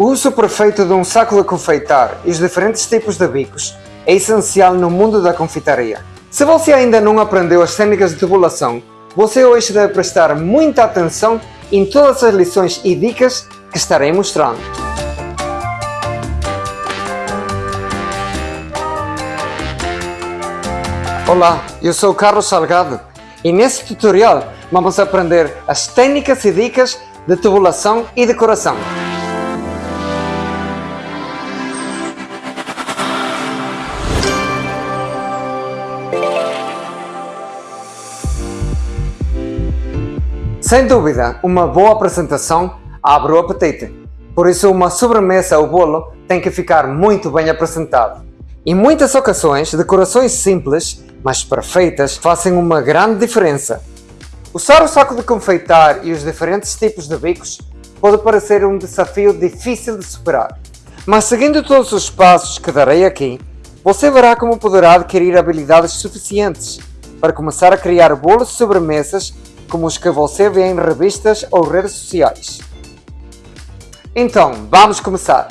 O uso perfeito de um saco de confeitar e os diferentes tipos de bicos é essencial no mundo da confeitaria. Se você ainda não aprendeu as técnicas de tubulação, você hoje deve prestar muita atenção em todas as lições e dicas que estarei mostrando. Olá, eu sou Carlos Salgado e neste tutorial vamos aprender as técnicas e dicas de tubulação e decoração. Sem dúvida, uma boa apresentação abre o apetite. Por isso, uma sobremesa ou bolo tem que ficar muito bem apresentado. Em muitas ocasiões, decorações simples, mas perfeitas, fazem uma grande diferença. Usar o saco de confeitar e os diferentes tipos de bicos pode parecer um desafio difícil de superar. Mas seguindo todos os passos que darei aqui, você verá como poderá adquirir habilidades suficientes para começar a criar bolos e sobremesas como os que você vê em revistas ou redes sociais. Então, vamos começar!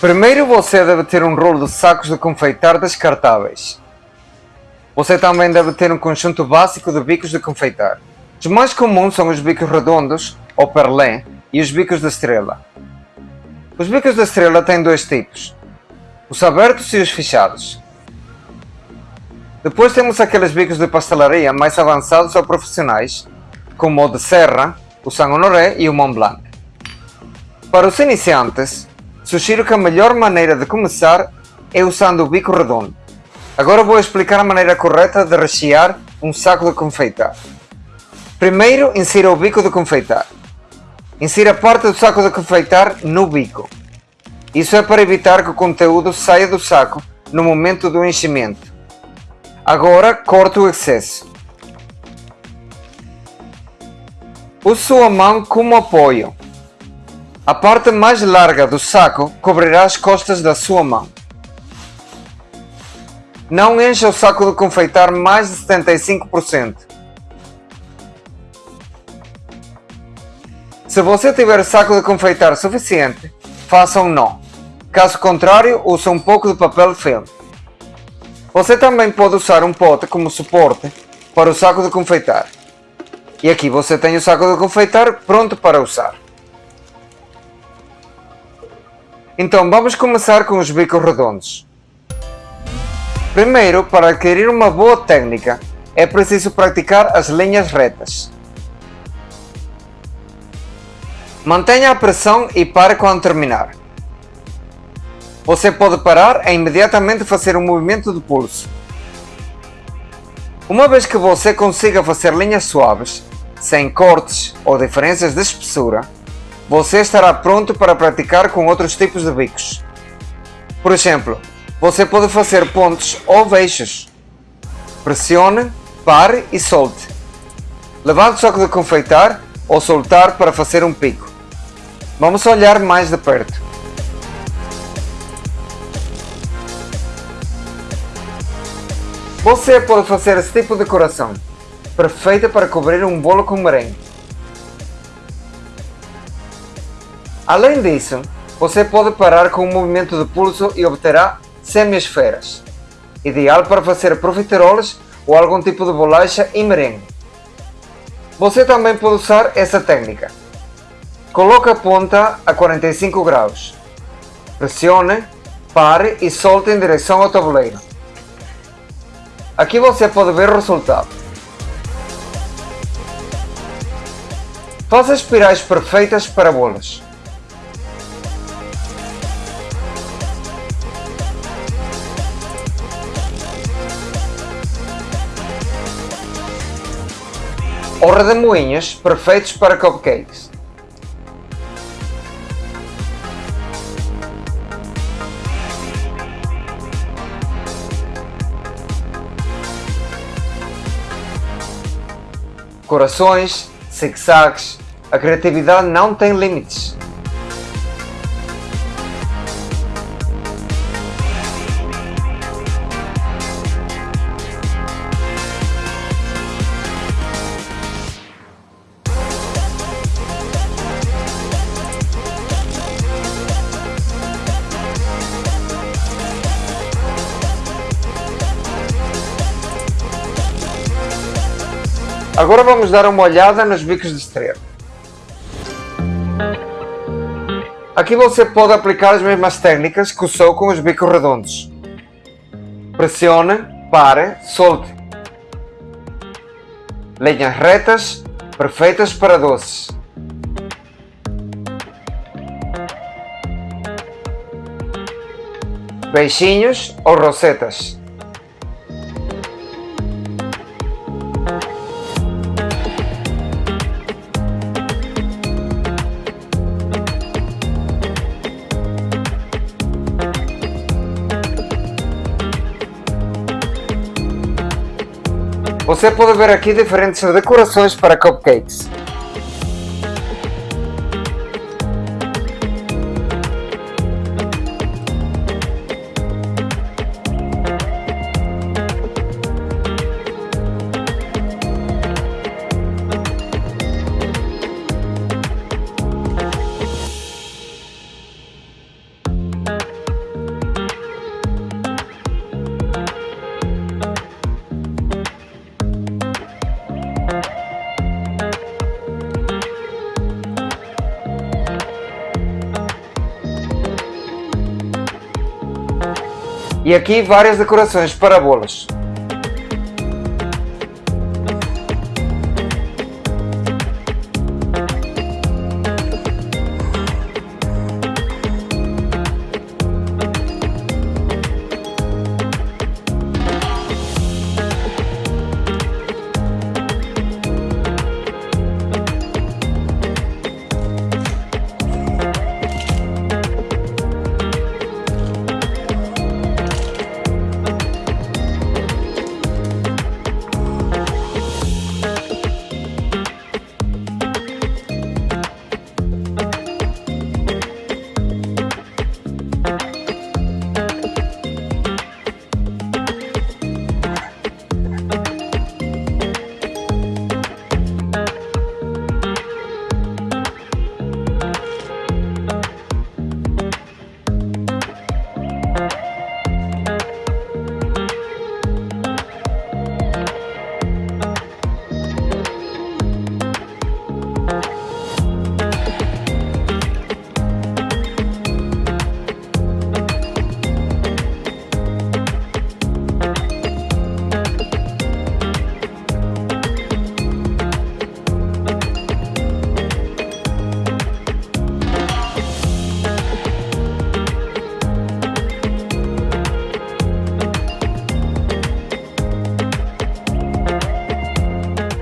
Primeiro você deve ter um rolo de sacos de confeitar descartáveis. Você também deve ter um conjunto básico de bicos de confeitar. Os mais comuns são os bicos redondos, ou perlé, e os bicos de estrela. Os bicos de estrela têm dois tipos, os abertos e os fechados. Depois temos aqueles bicos de pastelaria mais avançados ou profissionais, como o de Serra, o Saint Honoré e o Mont Blanc. Para os iniciantes, sugiro que a melhor maneira de começar é usando o bico redondo. Agora vou explicar a maneira correta de rechear um saco de confeitar. Primeiro, insira o bico de confeitar. Insira parte do saco de confeitar no bico. Isso é para evitar que o conteúdo saia do saco no momento do enchimento. Agora corte o excesso. Use sua mão como apoio. A parte mais larga do saco cobrirá as costas da sua mão. Não encha o saco de confeitar mais de 75%. Se você tiver saco de confeitar suficiente, faça um nó. Caso contrário, use um pouco de papel filme. Você também pode usar um pote como suporte para o saco de confeitar. E aqui você tem o saco de confeitar pronto para usar. Então vamos começar com os bicos redondos. Primeiro, para adquirir uma boa técnica, é preciso praticar as linhas retas. Mantenha a pressão e pare quando terminar. Você pode parar e imediatamente fazer um movimento de pulso. Uma vez que você consiga fazer linhas suaves, sem cortes ou diferenças de espessura, você estará pronto para praticar com outros tipos de bicos. Por exemplo, você pode fazer pontos ou veixes. Pressione, pare e solte. Levante o saco de confeitar ou soltar para fazer um pico. Vamos olhar mais de perto. Você pode fazer esse tipo de decoração, perfeita para cobrir um bolo com merengue. Além disso, você pode parar com um movimento de pulso e obterá semi-esferas, ideal para fazer profiteroles ou algum tipo de bolacha e merengue. Você também pode usar essa técnica. Coloque a ponta a 45 graus. Pressione, pare e solte em direção ao tabuleiro. Aqui você pode ver o resultado. Faça espirais perfeitas para bolas. Ou redemoinhos perfeitos para cupcakes. Corações, zigzags, a criatividade não tem limites. Agora vamos dar uma olhada nos bicos de estrela. Aqui você pode aplicar as mesmas técnicas que usou com os bicos redondos. Pressione, pare, solte. Linhas retas, perfeitas para doces. Beijinhos ou rosetas. Você pode ver aqui diferentes decorações para cupcakes. E aqui várias decorações para bolos.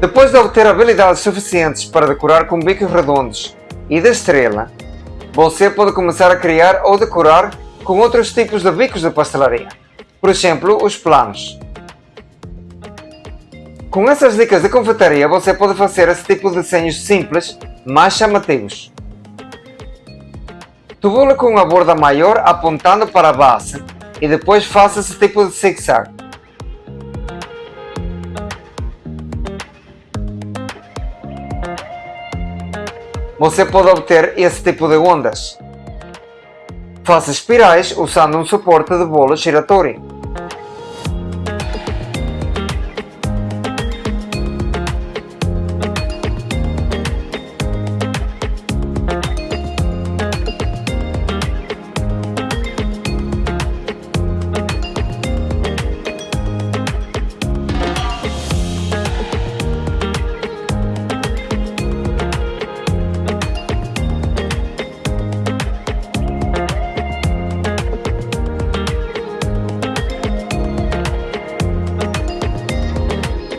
Depois de obter habilidades suficientes para decorar com bicos redondos e de estrela, você pode começar a criar ou decorar com outros tipos de bicos de pastelaria. Por exemplo, os planos. Com essas dicas de confeitaria, você pode fazer esse tipo de desenhos simples, mais chamativos. Tubule com uma borda maior apontando para a base e depois faça esse tipo de zig-zag. Você pode obter esse tipo de ondas. Faça espirais usando um suporte de bolo giratório.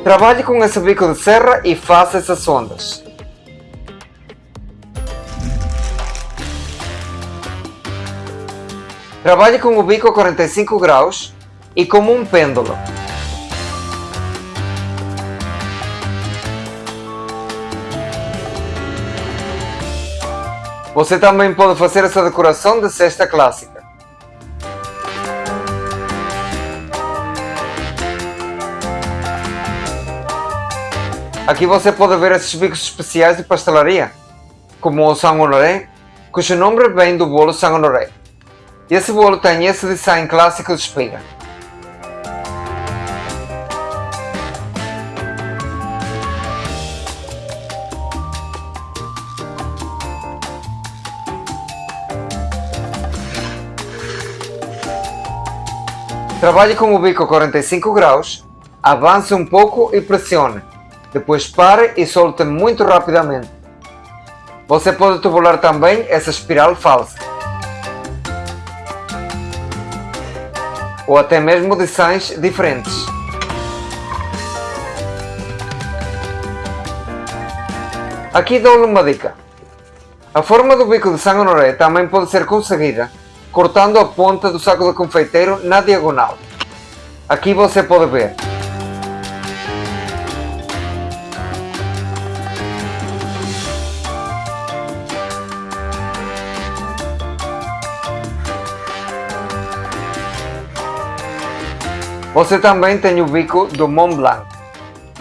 Trabalhe com esse bico de serra e faça essas ondas. Trabalhe com o bico a 45 graus e como um pêndulo. Você também pode fazer essa decoração de cesta clássica. Aqui você pode ver esses bicos especiais de pastelaria, como o São Honoré, cujo nome vem do bolo São Honoré. Esse bolo tem esse design clássico de espiga. Trabalhe com o bico 45 graus, avance um pouco e pressione. Depois pare e solte muito rapidamente. Você pode tubular também essa espiral falsa. Ou até mesmo designs diferentes. Aqui dou-lhe uma dica. A forma do bico de Saint Honoré também pode ser conseguida cortando a ponta do saco de confeiteiro na diagonal. Aqui você pode ver. Você também tem o bico do Mont Blanc,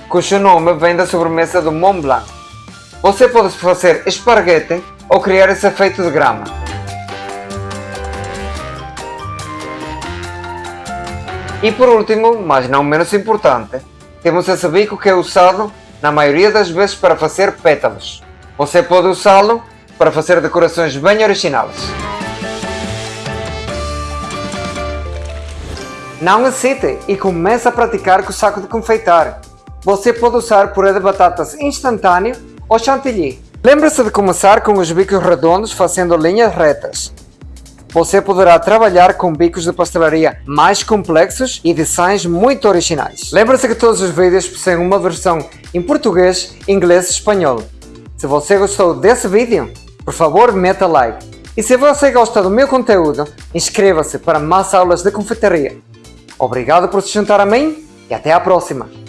cujo nome vem da sobremesa do Mont Blanc. Você pode fazer esparguete ou criar esse efeito de grama. E por último, mas não menos importante, temos esse bico que é usado na maioria das vezes para fazer pétalos. Você pode usá-lo para fazer decorações bem originais. Não hesite e comece a praticar com o saco de confeitar. Você pode usar purê de batatas instantâneo ou chantilly. Lembre-se de começar com os bicos redondos fazendo linhas retas. Você poderá trabalhar com bicos de pastelaria mais complexos e designs muito originais. Lembre-se que todos os vídeos possuem uma versão em português, inglês e espanhol. Se você gostou desse vídeo, por favor meta like. E se você gosta do meu conteúdo, inscreva-se para mais aulas de confeitaria. Obrigado por se juntar a mim e até a próxima!